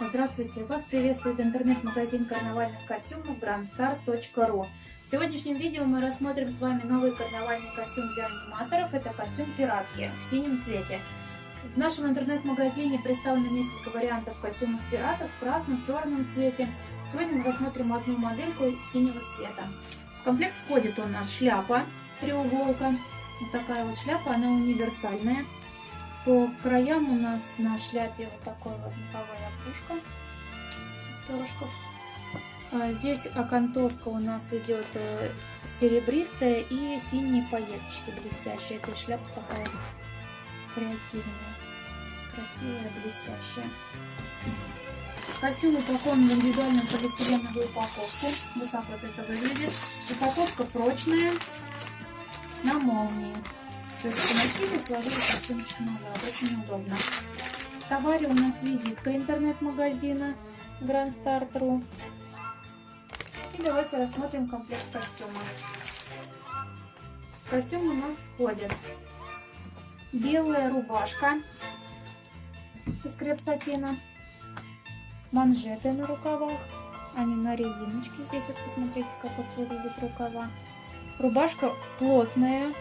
Здравствуйте! Вас приветствует интернет-магазин карнавальных костюмов grandstar.ru В сегодняшнем видео мы рассмотрим с вами новый карнавальный костюм для аниматоров. Это костюм пиратки в синем цвете. В нашем интернет-магазине представлено несколько вариантов костюмов пиратов в красном, черном цвете. Сегодня мы рассмотрим одну модельку синего цвета. В комплект входит у нас шляпа треуголка. Вот такая вот шляпа, она универсальная. По краям у нас на шляпе вот такой вот меховая опушка из перышков. А здесь окантовка у нас идет э, серебристая и синие пайеточки блестящие. Эта шляпа такая креативная, красивая, блестящая. Костюм упакован в индивидуальной полиэтиленовой упаковке. Вот так вот это выглядит. Упаковка прочная, на молнии. То есть поносили, сложили костюмчик назад. Очень удобно. В товаре у нас визитка интернет-магазина Grand Start.ru. И давайте рассмотрим комплект костюма. Костюм у нас входит белая рубашка из креп-сатина, манжеты на рукавах, они на резиночке. Здесь вот посмотрите, как вот выглядят рукава. Рубашка плотная,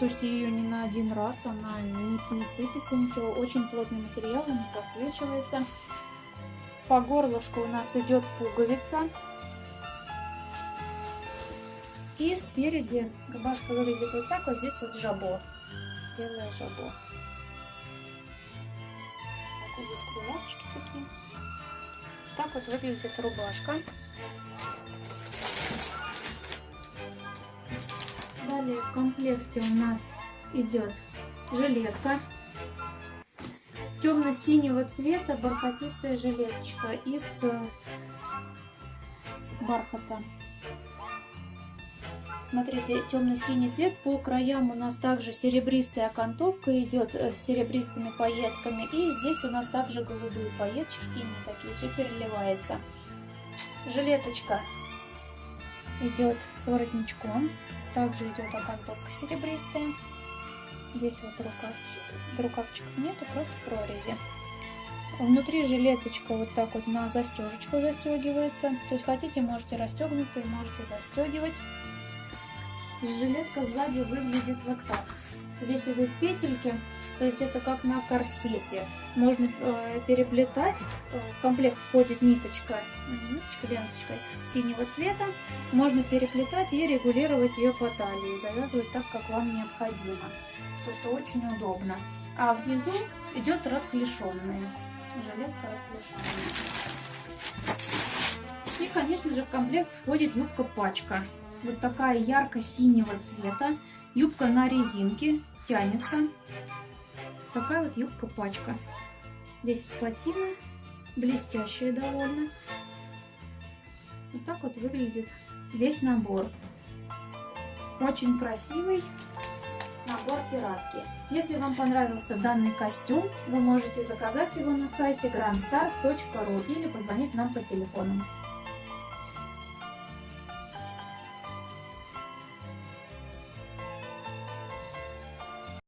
то есть ее не на один раз, она не, не сыпется ничего. Очень плотный материал, не просвечивается. По горлышку у нас идет пуговица. И спереди рубашка выглядит вот так, вот здесь вот жабо. Белое жабо. Вот здесь кружавчики такие. Так вот выглядит рубашка. Далее в комплекте у нас идет жилетка темно-синего цвета, бархатистая жилеточка из э, бархата. Смотрите, темно-синий цвет. По краям у нас также серебристая окантовка идет э, с серебристыми пайетками. И здесь у нас также голубые пайеточки, синие такие, все переливается. Жилеточка идет с воротничком. Также идет окантовка серебристая. Здесь вот рукавчик, рукавчиков нету, просто прорези. Внутри жилеточка вот так вот на застежечку застегивается. То есть хотите, можете расстегнутую, можете застегивать. Жилетка сзади выглядит вот так. Здесь идут петельки, то есть это как на корсете. Можно э, переплетать. Э, в комплект входит ниточка, ниточка, ленточка синего цвета. Можно переплетать и регулировать ее по талии, завязывать так, как вам необходимо. То, что очень удобно. А внизу идет расклешенная. Жилетка расклешенная. И, конечно же, в комплект входит юбка-пачка. Вот такая ярко-синего цвета. Юбка на резинке, тянется. Такая вот юбка-пачка. Здесь схватина, блестящая довольно. Вот так вот выглядит весь набор. Очень красивый набор пиратки. Если вам понравился данный костюм, вы можете заказать его на сайте grandstar.ru или позвонить нам по телефону.